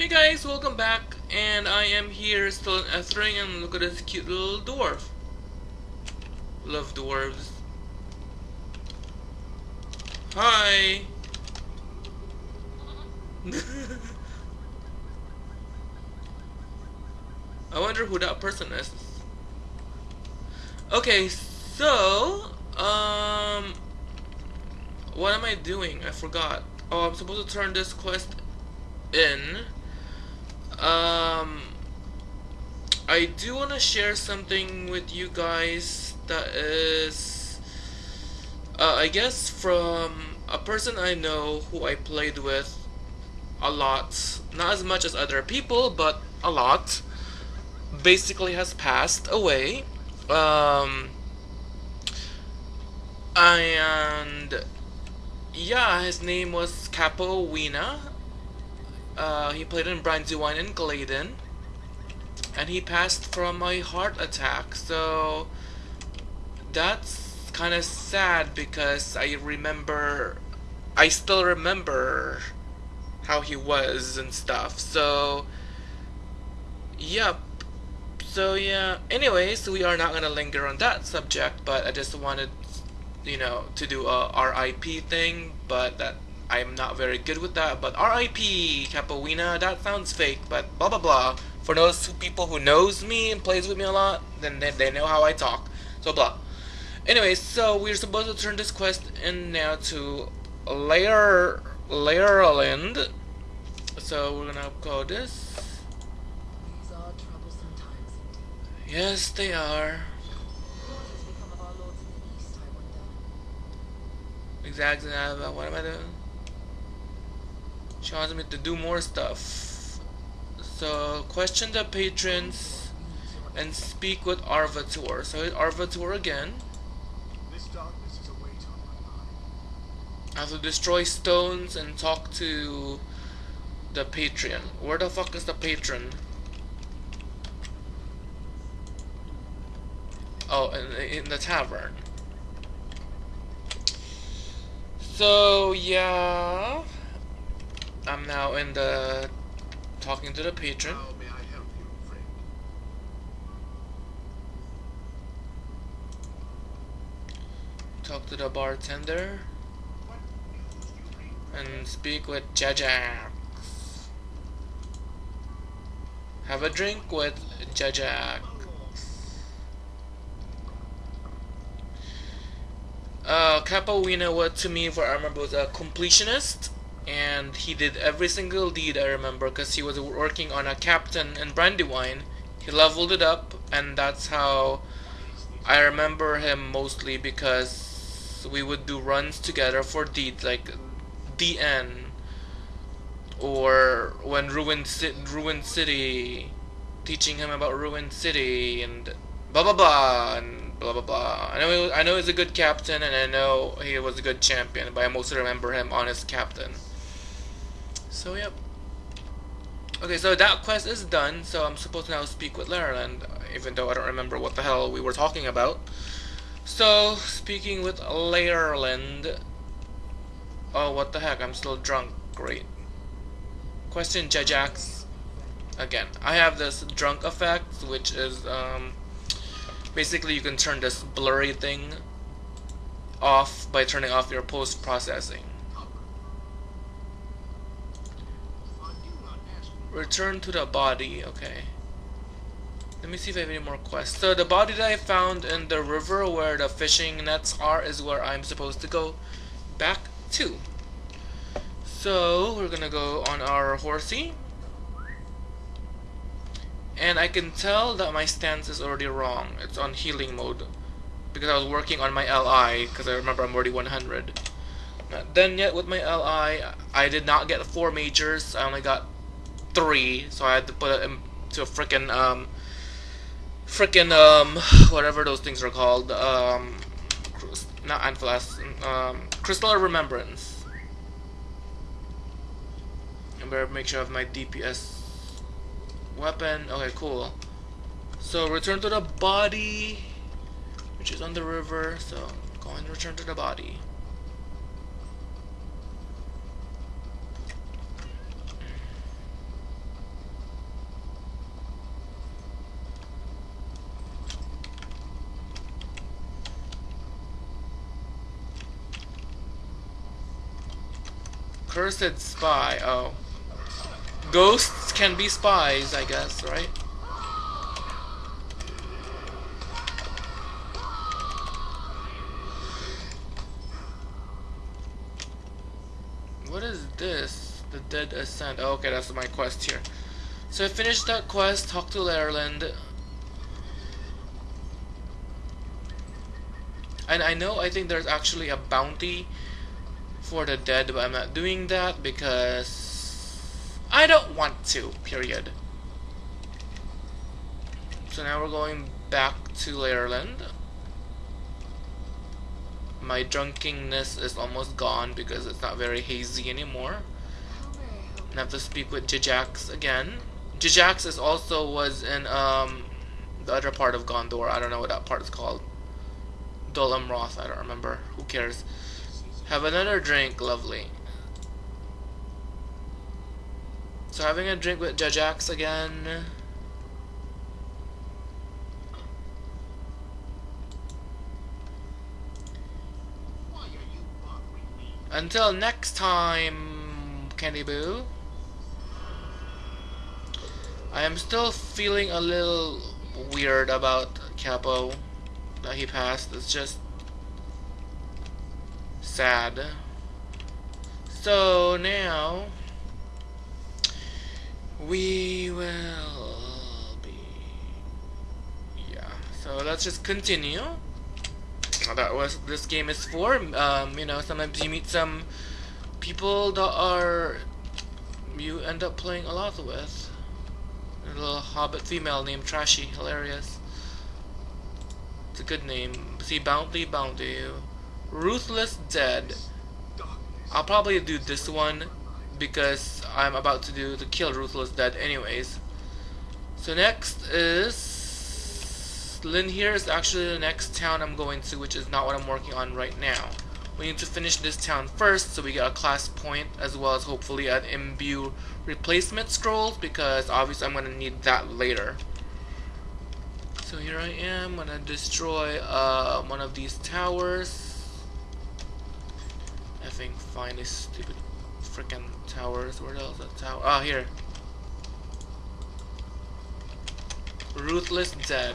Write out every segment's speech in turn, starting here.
Hey guys, welcome back, and I am here still in Ethring, and look at this cute little dwarf. Love dwarves. Hi! I wonder who that person is. Okay, so, um, what am I doing? I forgot. Oh, I'm supposed to turn this quest in. Um, I do want to share something with you guys that is, uh, I guess, from a person I know who I played with a lot. Not as much as other people, but a lot. Basically has passed away. Um, and yeah, his name was Capo Wina. Uh, he played in Brandywine and Gladden. And he passed from a heart attack, so that's kind of sad because I remember, I still remember how he was and stuff, so, yep. So yeah, anyways, we are not gonna linger on that subject, but I just wanted, you know, to do a RIP thing, but that I'm not very good with that. But RIP Capoeina, that sounds fake, but blah blah blah. For those people who knows me and plays with me a lot, then they, they know how I talk. So blah. Anyways, so we're supposed to turn this quest in now to Layer Layerland. So we're gonna call this. These are troublesome times indeed. Yes, they are. What has become of our lords in the east, I wonder? Exactly. uh, What am I doing? She wants me to do more stuff. So question the patrons and speak with Arvator. So hit Arvator again. This darkness is a weight on my mind. I have to destroy stones and talk to the patron. Where the fuck is the patron? Oh, in, in the tavern. So yeah, I'm now in the talking to the patron. How may I help you, friend? Talk to the bartender What news do you bring? and speak with Jajax. Have a drink with Jajax. Uh, Capoeina, what to me, I remember, was a completionist, and he did every single deed I remember because he was working on a captain in Brandywine. He leveled it up, and that's how I remember him mostly because we would do runs together for deeds like DN or when Ruined, Ci- Ruined City, teaching him about Ruined City and blah blah blah and blah blah blah. I know I know he's a good captain and I know he was a good champion, but I mostly remember him on his captain. So yep. Okay, so that quest is done. So I'm supposed to now speak with Laraland, even though I don't remember what the hell we were talking about. So speaking with Laraland. Oh, what the heck? I'm still drunk. Great. Question Jajax. Again, I have this drunk effect, which is um, basically you can turn this blurry thing off by turning off your post processing. I do not ask you. Return to the body, okay. Let me see if I have any more quests. So the body that I found in the river where the fishing nets are is where I'm supposed to go back to. So we're gonna go on our horsey. And I can tell that my stance is already wrong. It's on healing mode. Because I was working on my LI, because I remember I'm already 100. Not yet with my LI. I did not get four majors. I only got three, so I had to put it into a freaking um, freaking um, whatever those things are called. Um, not Anfalas, um, Crystal of Remembrance. I better make sure I have my DPS weapon. Okay, cool. So return to the body, which is on the river. So go and return to the body. Cursed spy. Oh. Ghosts can be spies, I guess, right? What is this? The Dead Ascent. Oh, okay, that's my quest here. So I finished that quest, talked to Lairland. And I know, I think there's actually a bounty for the dead, but I'm not doing that because I don't want to, period. So now we're going back to Lairland. My drunkenness is almost gone because it's not very hazy anymore. I? And I have to speak with Jijax again. Jijax is also was in um the other part of Gondor. I don't know what that part is called. Dol Amroth, I don't remember. Who cares? Have another drink, lovely. So having a drink with Jajax again. Until next time, Candy Boo. I am still feeling a little weird about Capo that he passed. It's just sad. So now we will be yeah. So let's just continue. That was this game is for. Um, you know, sometimes you meet some people that are you end up playing a lot with. A little hobbit female named Trashy, hilarious. It's a good name. See, Bounty, Bounty. Ruthless Dead. I'll probably do this one because I'm about to do the kill Ruthless Dead anyways. So next is Linhir is actually the next town I'm going to, which is not what I'm working on right now. We need to finish this town first so we get a class point as well as hopefully an imbue replacement scrolls because obviously I'm gonna need that later. So here I am, gonna destroy uh, one of these towers. I think find these stupid freaking towers. Where the hell's that tower? Ah, here. Ruthless Dead.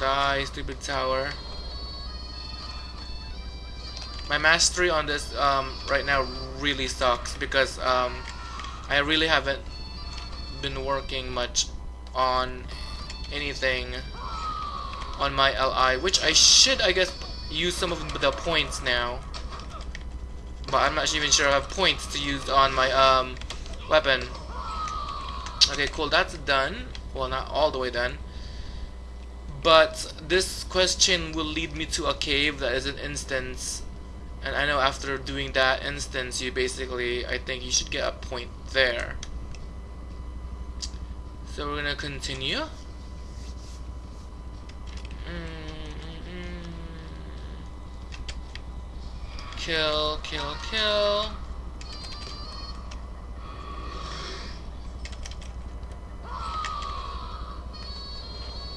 Die, stupid tower. My mastery on this um, right now really sucks because um, I really haven't been working much on anything on my LI, which I should, I guess, use some of the points now. But I'm not even sure I have points to use on my um, weapon. Okay, cool, that's done. Well, not all the way done. But this question will lead me to a cave that is an instance. And I know after doing that instance, you basically, I think you should get a point there. So we're gonna continue. Kill, kill, kill.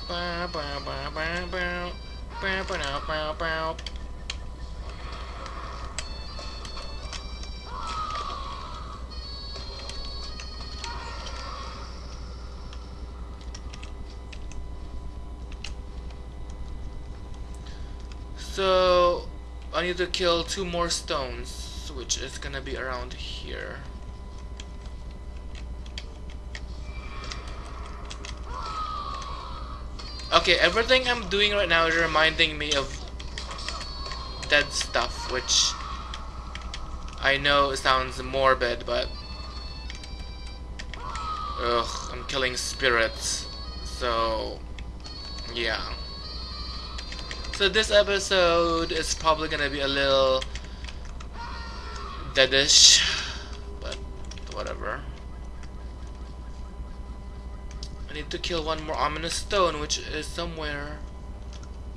Bow, bow, bow, bow, bow. Bow, bow, bow, bow. So I need to kill two more stones, which is gonna be around here. Okay, everything I'm doing right now is reminding me of dead stuff, which I know sounds morbid, but ugh, I'm killing spirits, so yeah. So this episode is probably gonna be a little deadish, but whatever. I need to kill one more ominous stone, which is somewhere.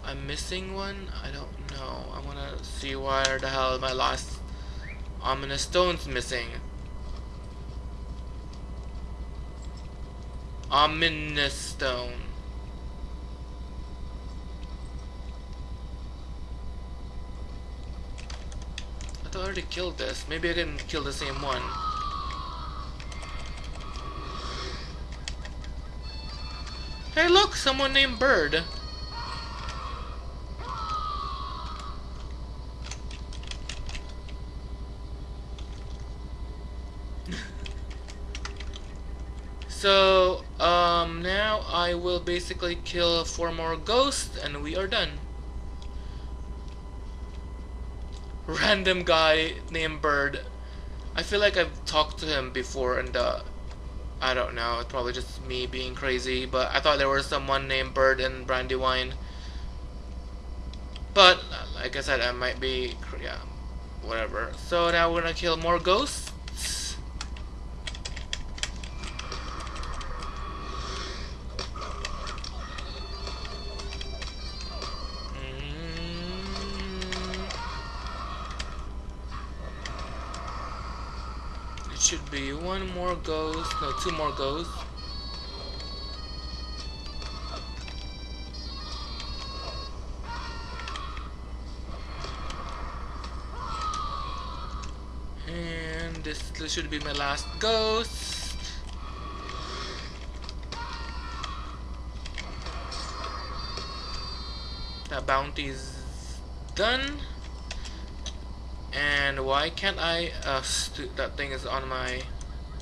I'm missing one? I don't know. I wanna see where the hell my last ominous stone's missing. Ominous stone. Already killed this. Maybe I can kill the same one. Hey look, someone named Bird. so, um, now I will basically kill four more ghosts and we are done. Random guy named Bird. I feel like I've talked to him before and uh, I don't know, it's probably just me being crazy, but I thought there was someone named Bird in Brandywine. But, like I said, I might be, yeah, whatever. So now we're gonna kill more ghosts. Should be one more ghost, no, two more ghosts. And this, this should be my last ghost. That bounty is done. And why can't I? Uh, that thing is on my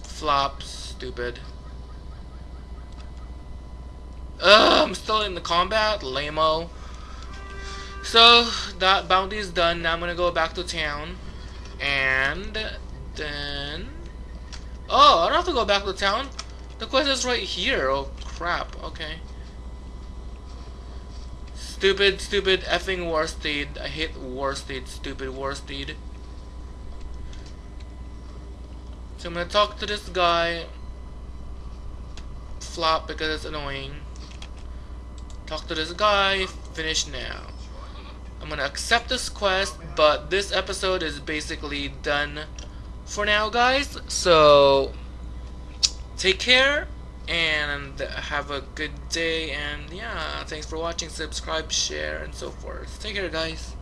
flop. Stupid. Ugh, I'm still in the combat. Lameo. So that bounty is done. Now I'm gonna go back to town. And then... Oh, I don't have to go back to town. The quest is right here. Oh, crap. Okay. Stupid, stupid effing Warsteed. I hate Warsteed. Stupid Warsteed. So I'm gonna talk to this guy. Flop because it's annoying. Talk to this guy. Finish now. I'm gonna accept this quest, but this episode is basically done for now, guys. So, take care and have a good day. And yeah, thanks for watching. Subscribe, share, and so forth. Take care, guys.